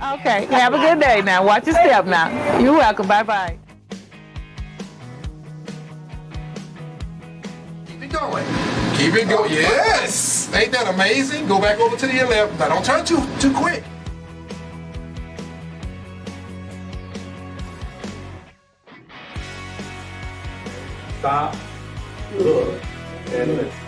Okay. Have a good day now. Watch your step now. You're welcome. Bye bye. Keep it going. Keep it going. Yes. Ain't that amazing? Go back over to the 11. Now don't turn too too quick. Stop. Look. And listen.